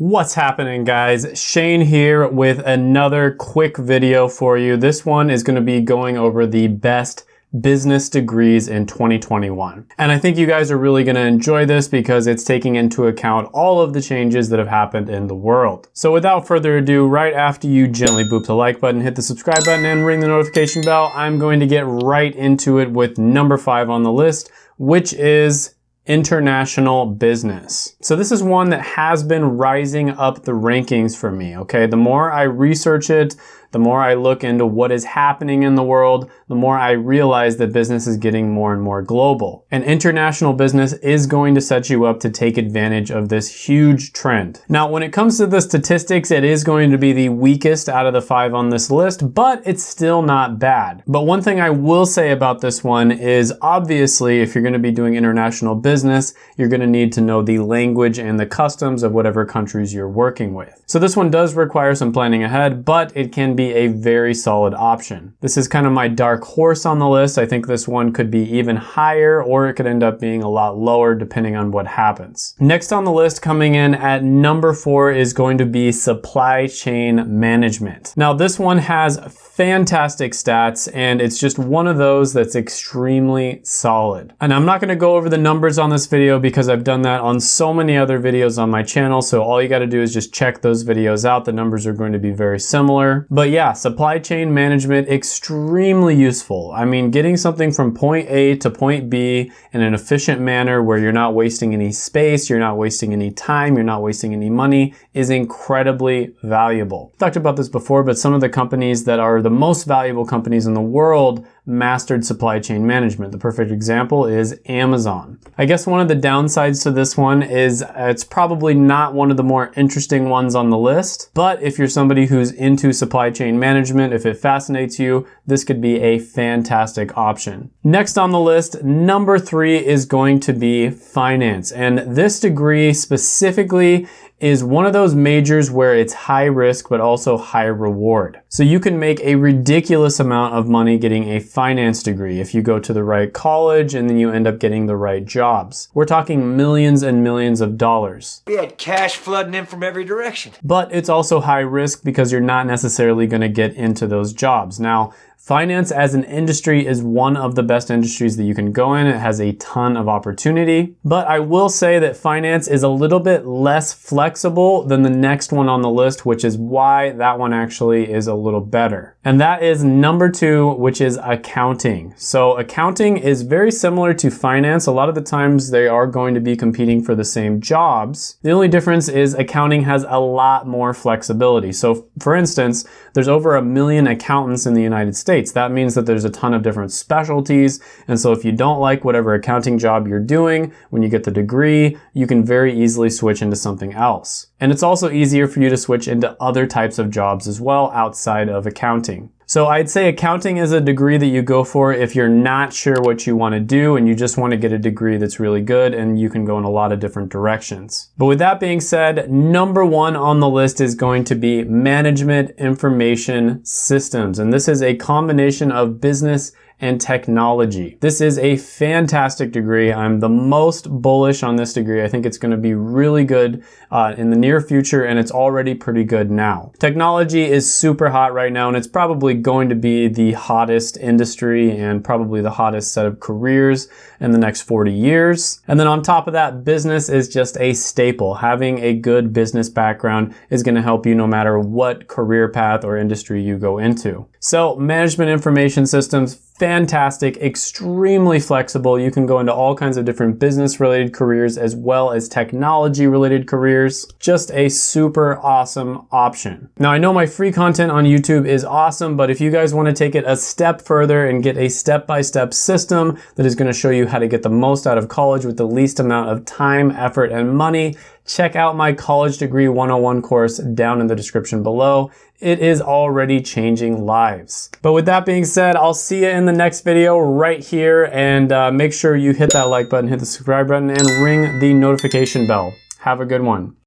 What's happening guys? Shane here with another quick video for you. This one is gonna be going over the best business degrees in 2021. And I think you guys are really gonna enjoy this because it's taking into account all of the changes that have happened in the world. So without further ado, right after you gently boop the like button, hit the subscribe button and ring the notification bell, I'm going to get right into it with number five on the list, which is international business. So this is one that has been rising up the rankings for me, okay? The more I research it, the more I look into what is happening in the world, the more I realize that business is getting more and more global. And international business is going to set you up to take advantage of this huge trend. Now, when it comes to the statistics, it is going to be the weakest out of the five on this list, but it's still not bad. But one thing I will say about this one is obviously, if you're gonna be doing international business, you're gonna need to know the language and the customs of whatever countries you're working with. So this one does require some planning ahead, but it can be a very solid option. This is kind of my dark horse on the list. I think this one could be even higher or it could end up being a lot lower depending on what happens. Next on the list coming in at number four is going to be supply chain management. Now this one has fantastic stats and it's just one of those that's extremely solid. And I'm not gonna go over the numbers on this video because I've done that on so many other videos on my channel. So all you gotta do is just check those videos out. The numbers are going to be very similar. But yeah, supply chain management, extremely useful. I mean, getting something from point A to point B in an efficient manner where you're not wasting any space, you're not wasting any time, you're not wasting any money is incredibly valuable. I've talked about this before, but some of the companies that are the most valuable companies in the world mastered supply chain management. The perfect example is Amazon. I guess one of the downsides to this one is it's probably not one of the more interesting ones on the list, but if you're somebody who's into supply chain management, if it fascinates you, this could be a fantastic option. Next on the list, number three is going to be finance. And this degree specifically is one of those majors where it's high risk but also high reward. So you can make a ridiculous amount of money getting a finance degree if you go to the right college and then you end up getting the right jobs. We're talking millions and millions of dollars. We had cash flooding in from every direction. But it's also high risk because you're not necessarily going to get into those jobs. Now, Finance as an industry is one of the best industries that you can go in. It has a ton of opportunity, but I will say that finance is a little bit less flexible than the next one on the list, which is why that one actually is a little better. And that is number two, which is accounting. So accounting is very similar to finance. A lot of the times they are going to be competing for the same jobs. The only difference is accounting has a lot more flexibility. So for instance, there's over a million accountants in the United States. That means that there's a ton of different specialties. And so if you don't like whatever accounting job you're doing, when you get the degree, you can very easily switch into something else. And it's also easier for you to switch into other types of jobs as well outside of accounting. So I'd say accounting is a degree that you go for if you're not sure what you want to do and you just want to get a degree that's really good and you can go in a lot of different directions. But with that being said, number one on the list is going to be management information systems. And this is a combination of business and technology. This is a fantastic degree. I'm the most bullish on this degree. I think it's going to be really good uh, in the near future and it's already pretty good now. Technology is super hot right now and it's probably going to be the hottest industry and probably the hottest set of careers in the next 40 years. And then on top of that, business is just a staple. Having a good business background is going to help you no matter what career path or industry you go into. So management information systems, fantastic, extremely flexible. You can go into all kinds of different business related careers as well as technology related careers. Just a super awesome option. Now I know my free content on YouTube is awesome, but if you guys want to take it a step further and get a step-by-step -step system that is going to show you how to get the most out of college with the least amount of time, effort, and money, check out my College Degree 101 course down in the description below. It is already changing lives. But with that being said, I'll see you in the next video right here and uh, make sure you hit that like button, hit the subscribe button, and ring the notification bell. Have a good one.